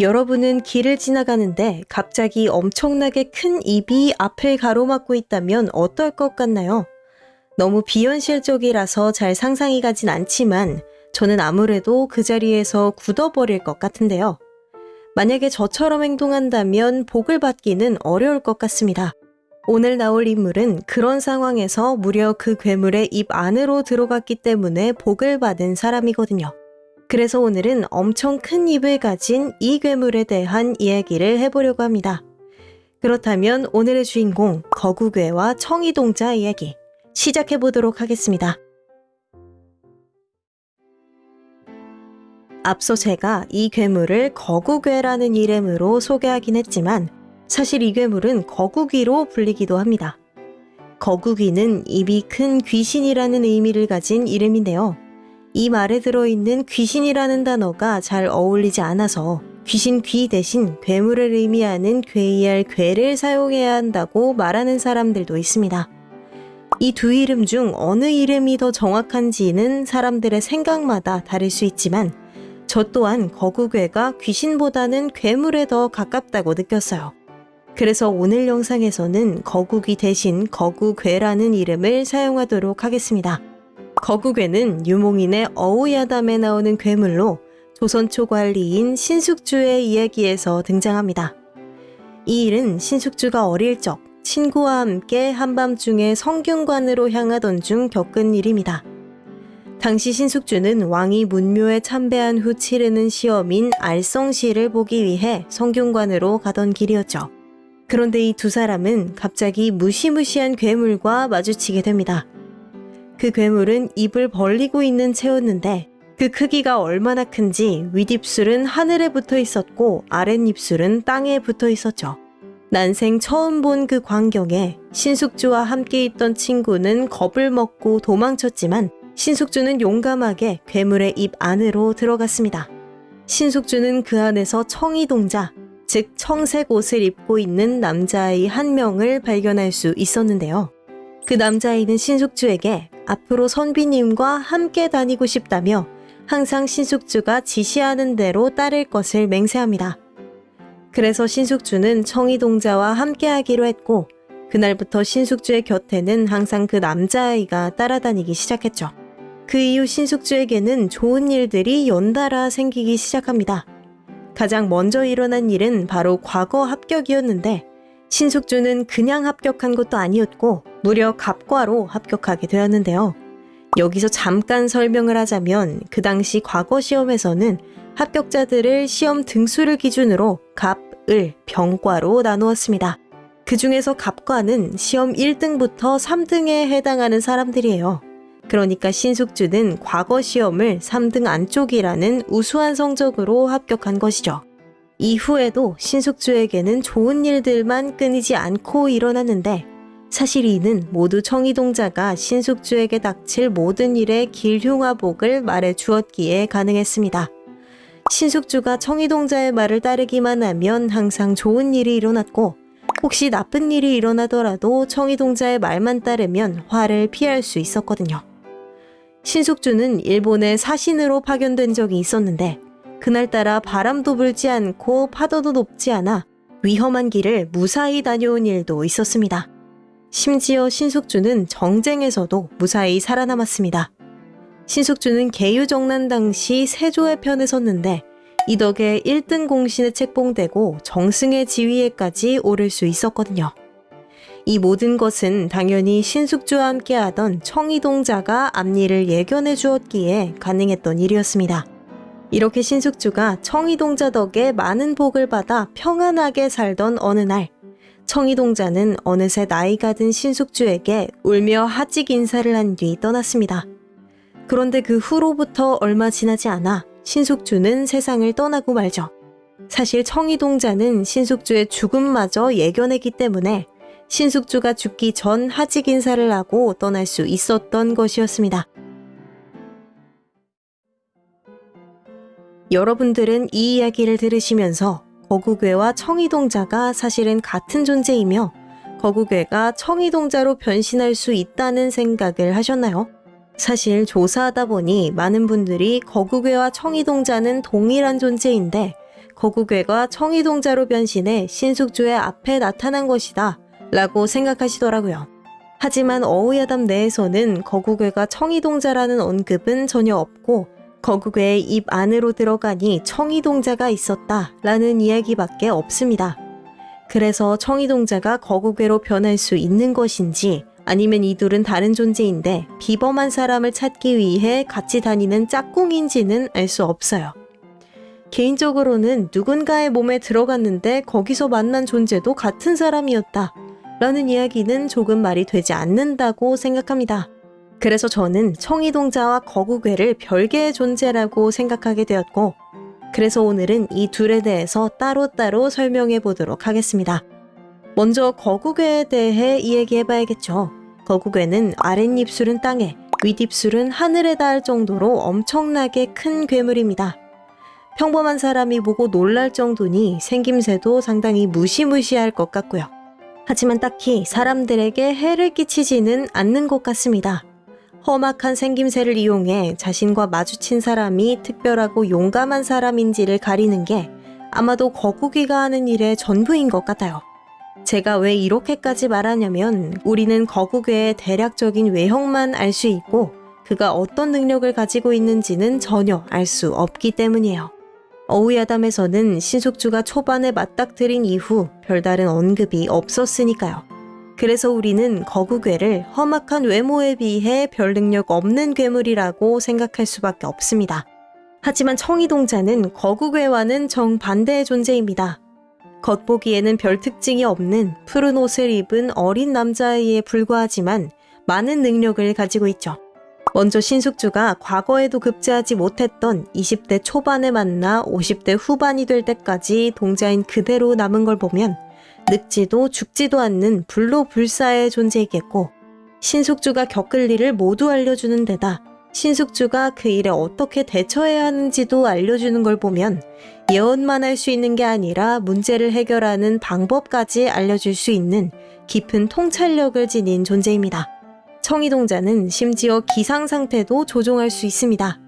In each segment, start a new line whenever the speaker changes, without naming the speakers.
여러분은 길을 지나가는데 갑자기 엄청나게 큰 입이 앞을 가로막고 있다면 어떨 것 같나요? 너무 비현실적이라서 잘 상상이 가진 않지만 저는 아무래도 그 자리에서 굳어버릴 것 같은데요. 만약에 저처럼 행동한다면 복을 받기는 어려울 것 같습니다. 오늘 나올 인물은 그런 상황에서 무려 그 괴물의 입 안으로 들어갔기 때문에 복을 받은 사람이거든요. 그래서 오늘은 엄청 큰 입을 가진 이 괴물에 대한 이야기를 해보려고 합니다. 그렇다면 오늘의 주인공 거구괴와 청이동자 이야기 시작해 보도록 하겠습니다. 앞서 제가 이 괴물을 거구괴라는 이름으로 소개하긴 했지만 사실 이 괴물은 거구귀로 불리기도 합니다. 거구귀는 입이 큰 귀신이라는 의미를 가진 이름인데요. 이 말에 들어있는 귀신이라는 단어가 잘 어울리지 않아서 귀신 귀 대신 괴물을 의미하는 괴이할 괴를 사용해야 한다고 말하는 사람들도 있습니다. 이 두 이름 중 어느 이름이 더 정확한지는 사람들의 생각마다 다를 수 있지만 저 또한 거구괴가 귀신보다는 괴물에 더 가깝다고 느꼈어요. 그래서 오늘 영상에서는 거구귀 대신 거구괴라는 이름을 사용하도록 하겠습니다. 거구괴는 유몽인의 어우야담에 나오는 괴물로 조선 초관리인 신숙주의 이야기에서 등장합니다. 이 일은 신숙주가 어릴 적 친구와 함께 한밤중에 성균관으로 향하던 중 겪은 일입니다. 당시 신숙주는 왕이 문묘에 참배한 후 치르는 시험인 알성시를 보기 위해 성균관으로 가던 길이었죠. 그런데 이 두 사람은 갑자기 무시무시한 괴물과 마주치게 됩니다. 그 괴물은 입을 벌리고 있는 채였는데 그 크기가 얼마나 큰지 윗입술은 하늘에 붙어 있었고 아랫입술은 땅에 붙어 있었죠. 난생 처음 본 그 광경에 신숙주와 함께 있던 친구는 겁을 먹고 도망쳤지만 신숙주는 용감하게 괴물의 입 안으로 들어갔습니다. 신숙주는 그 안에서 청이동자, 즉 청색 옷을 입고 있는 남자아이 한 명을 발견할 수 있었는데요. 그 남자아이는 신숙주에게 앞으로 선비님과 함께 다니고 싶다며 항상 신숙주가 지시하는 대로 따를 것을 맹세합니다. 그래서 신숙주는 청이동자와 함께 하기로 했고 그날부터 신숙주의 곁에는 항상 그 남자아이가 따라다니기 시작했죠. 그 이후 신숙주에게는 좋은 일들이 연달아 생기기 시작합니다. 가장 먼저 일어난 일은 바로 과거 합격이었는데 신숙주는 그냥 합격한 것도 아니었고 무려 갑과로 합격하게 되었는데요. 여기서 잠깐 설명을 하자면 그 당시 과거 시험에서는 합격자들을 시험 등수를 기준으로 갑, 을, 병과로 나누었습니다. 그 중에서 갑과는 시험 1등부터 3등에 해당하는 사람들이에요. 그러니까 신숙주는 과거 시험을 3등 안쪽이라는 우수한 성적으로 합격한 것이죠. 이후에도 신숙주에게는 좋은 일들만 끊이지 않고 일어났는데 사실 이는 모두 청이동자가 신숙주에게 닥칠 모든 일의 길흉화복을 말해 주었기에 가능했습니다. 신숙주가 청이동자의 말을 따르기만 하면 항상 좋은 일이 일어났고 혹시 나쁜 일이 일어나더라도 청이동자의 말만 따르면 화를 피할 수 있었거든요. 신숙주는 일본에 사신으로 파견된 적이 있었는데 그날따라 바람도 불지 않고 파도도 높지 않아 위험한 길을 무사히 다녀온 일도 있었습니다. 심지어 신숙주는 정쟁에서도 무사히 살아남았습니다. 신숙주는 개유정난 당시 세조의 편에 섰는데 이 덕에 1등 공신에 책봉되고 정승의 지위에까지 오를 수 있었거든요. 이 모든 것은 당연히 신숙주와 함께하던 청이동자가 앞일을 예견해 주었기에 가능했던 일이었습니다. 이렇게 신숙주가 청이동자 덕에 많은 복을 받아 평안하게 살던 어느 날 청이동자는 어느새 나이가 든 신숙주에게 울며 하직 인사를 한 뒤 떠났습니다. 그런데 그 후로부터 얼마 지나지 않아 신숙주는 세상을 떠나고 말죠. 사실 청이동자는 신숙주의 죽음마저 예견했기 때문에 신숙주가 죽기 전 하직 인사를 하고 떠날 수 있었던 것이었습니다. 여러분들은 이 이야기를 들으시면서 거구괴와 청이동자가 사실은 같은 존재이며 거구괴가 청이동자로 변신할 수 있다는 생각을 하셨나요? 사실 조사하다 보니 많은 분들이 거구괴와 청이동자는 동일한 존재인데 거구괴가 청이동자로 변신해 신숙주의 앞에 나타난 것이다 라고 생각하시더라고요. 하지만 어우야담 내에서는 거구괴가 청이동자라는 언급은 전혀 없고 거구괴의 입 안으로 들어가니 청이동자가 있었다 라는 이야기밖에 없습니다. 그래서 청이동자가 거구괴로 변할 수 있는 것인지 아니면 이 둘은 다른 존재인데 비범한 사람을 찾기 위해 같이 다니는 짝꿍인지는 알 수 없어요. 개인적으로는 누군가의 몸에 들어갔는데 거기서 만난 존재도 같은 사람이었다. 라는 이야기는 조금 말이 되지 않는다고 생각합니다. 그래서 저는 청이동자와 거구괴를 별개의 존재라고 생각하게 되었고, 그래서 오늘은 이 둘에 대해서 따로따로 설명해 보도록 하겠습니다. 먼저 거구괴에 대해 이야기해 봐야겠죠. 거구괴는 아랫입술은 땅에, 윗입술은 하늘에 닿을 정도로 엄청나게 큰 괴물입니다. 평범한 사람이 보고 놀랄 정도니 생김새도 상당히 무시무시할 것 같고요. 하지만 딱히 사람들에게 해를 끼치지는 않는 것 같습니다. 험악한 생김새를 이용해 자신과 마주친 사람이 특별하고 용감한 사람인지를 가리는 게 아마도 거구기가 하는 일의 전부인 것 같아요. 제가 왜 이렇게까지 말하냐면 우리는 거구괴의 대략적인 외형만 알 수 있고 그가 어떤 능력을 가지고 있는지는 전혀 알 수 없기 때문이에요. 어우야담에서는 신숙주가 초반에 맞닥뜨린 이후 별다른 언급이 없었으니까요. 그래서 우리는 거구괴를 험악한 외모에 비해 별 능력 없는 괴물이라고 생각할 수밖에 없습니다. 하지만 청이동자는 거구괴와는 정반대의 존재입니다. 겉보기에는 별 특징이 없는 푸른 옷을 입은 어린 남자아이에 불과하지만 많은 능력을 가지고 있죠. 먼저 신숙주가 과거에도 급제하지 못했던 20대 초반에 만나 50대 후반이 될 때까지 동자인 그대로 남은 걸 보면 늙지도 죽지도 않는 불로불사의 존재이겠고 신숙주가 겪을 일을 모두 알려주는 데다 신숙주가 그 일에 어떻게 대처해야 하는지도 알려주는 걸 보면 예언만 할 수 있는 게 아니라 문제를 해결하는 방법까지 알려줄 수 있는 깊은 통찰력을 지닌 존재입니다. 청이동자는 심지어 기상 상태도 조종할 수 있습니다.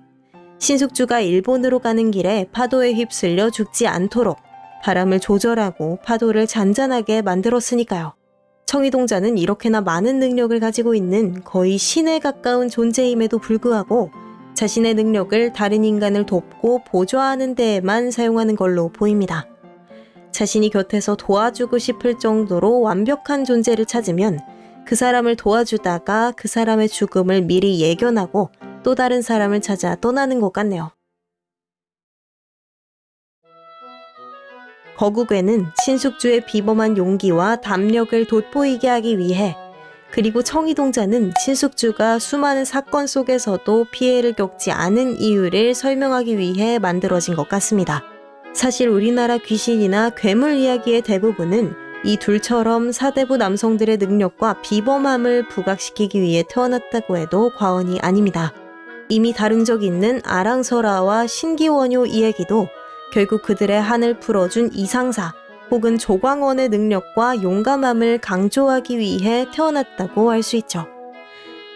신숙주가 일본으로 가는 길에 파도에 휩쓸려 죽지 않도록 바람을 조절하고 파도를 잔잔하게 만들었으니까요. 청이동자는 이렇게나 많은 능력을 가지고 있는 거의 신에 가까운 존재임에도 불구하고 자신의 능력을 다른 인간을 돕고 보조하는 데에만 사용하는 걸로 보입니다. 자신이 곁에서 도와주고 싶을 정도로 완벽한 존재를 찾으면 그 사람을 도와주다가 그 사람의 죽음을 미리 예견하고 또 다른 사람을 찾아 떠나는 것 같네요. 거국에는 신숙주의 비범한 용기와 담력을 돋보이게 하기 위해 그리고 청이동자는 신숙주가 수많은 사건 속에서도 피해를 겪지 않은 이유를 설명하기 위해 만들어진 것 같습니다. 사실 우리나라 귀신이나 괴물 이야기의 대부분은 이 둘처럼 사대부 남성들의 능력과 비범함을 부각시키기 위해 태어났다고 해도 과언이 아닙니다. 이미 다룬 적 있는 아랑설아와 신기원효 이야기도 결국 그들의 한을 풀어준 이상사 혹은 조광원의 능력과 용감함을 강조하기 위해 태어났다고 할 수 있죠.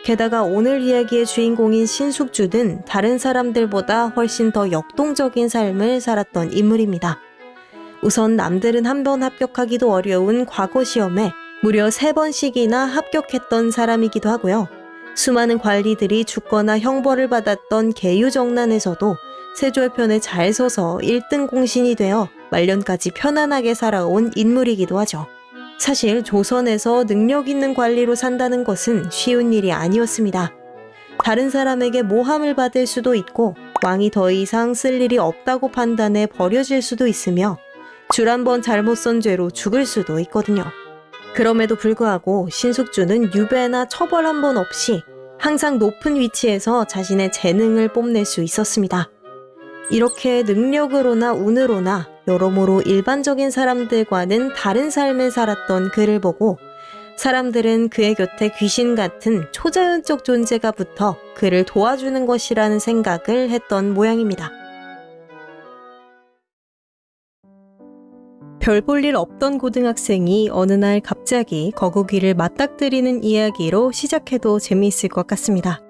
게다가 오늘 이야기의 주인공인 신숙주는 다른 사람들보다 훨씬 더 역동적인 삶을 살았던 인물입니다. 우선 남들은 한 번 합격하기도 어려운 과거 시험에 무려 세 번씩이나 합격했던 사람이기도 하고요. 수많은 관리들이 죽거나 형벌을 받았던 계유정난에서도 세조의 잘 서서 1등 공신이 되어 말년까지 편안하게 살아온 인물이기도 하죠. 사실 조선에서 능력 있는 관리로 산다는 것은 쉬운 일이 아니었습니다. 다른 사람에게 모함을 받을 수도 있고 왕이 더 이상 쓸 일이 없다고 판단해 버려질 수도 있으며 줄 한 번 잘못 선 죄로 죽을 수도 있거든요. 그럼에도 불구하고 신숙주는 유배나 처벌 한 번 없이 항상 높은 위치에서 자신의 재능을 뽐낼 수 있었습니다. 이렇게 능력으로나 운으로나 여러모로 일반적인 사람들과는 다른 삶을 살았던 그를 보고 사람들은 그의 곁에 귀신 같은 초자연적 존재가 붙어 그를 도와주는 것이라는 생각을 했던 모양입니다. 별 볼 일 없던 고등학생이 어느 날 갑자기 거북이를 맞닥뜨리는 이야기로 시작해도 재미있을 것 같습니다.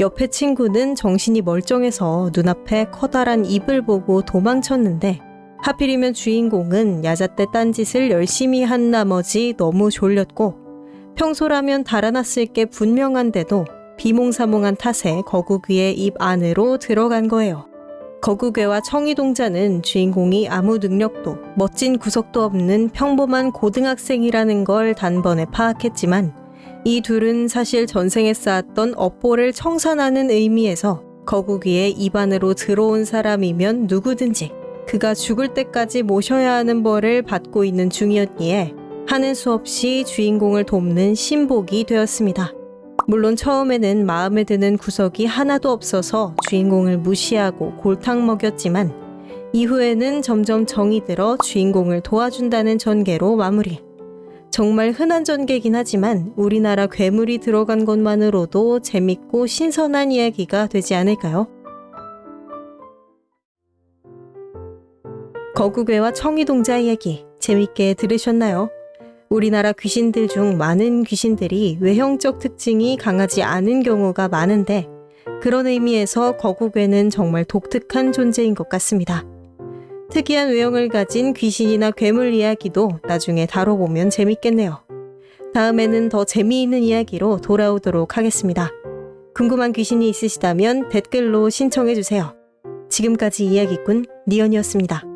옆에 친구는 정신이 멀쩡해서 눈앞에 커다란 입을 보고 도망쳤는데 하필이면 주인공은 야자때 딴짓을 열심히 한 나머지 너무 졸렸고 평소라면 달아났을 게 분명한데도 비몽사몽한 탓에 거북이의 입 안으로 들어간 거예요. 거구괴와 청이동자는 주인공이 아무 능력도 멋진 구석도 없는 평범한 고등학생이라는 걸 단번에 파악했지만 이 둘은 사실 전생에 쌓았던 업보를 청산하는 의미에서 거구귀의 입 안으로 들어온 사람이면 누구든지 그가 죽을 때까지 모셔야 하는 벌을 받고 있는 중이었기에 하는 수 없이 주인공을 돕는 신복이 되었습니다. 물론 처음에는 마음에 드는 구석이 하나도 없어서 주인공을 무시하고 골탕 먹였지만 이후에는 점점 정이 들어 주인공을 도와준다는 전개로 마무리. 정말 흔한 전개긴 하지만 우리나라 괴물이 들어간 것만으로도 재밌고 신선한 이야기가 되지 않을까요? 거구괴와 청이동자 이야기 재밌게 들으셨나요? 우리나라 귀신들 중 많은 귀신들이 외형적 특징이 강하지 않은 경우가 많은데 그런 의미에서 거구괴는 정말 독특한 존재인 것 같습니다. 특이한 외형을 가진 귀신이나 괴물 이야기도 나중에 다뤄보면 재밌겠네요. 다음에는 더 재미있는 이야기로 돌아오도록 하겠습니다. 궁금한 귀신이 있으시다면 댓글로 신청해주세요. 지금까지 이야기꾼 니언이었습니다.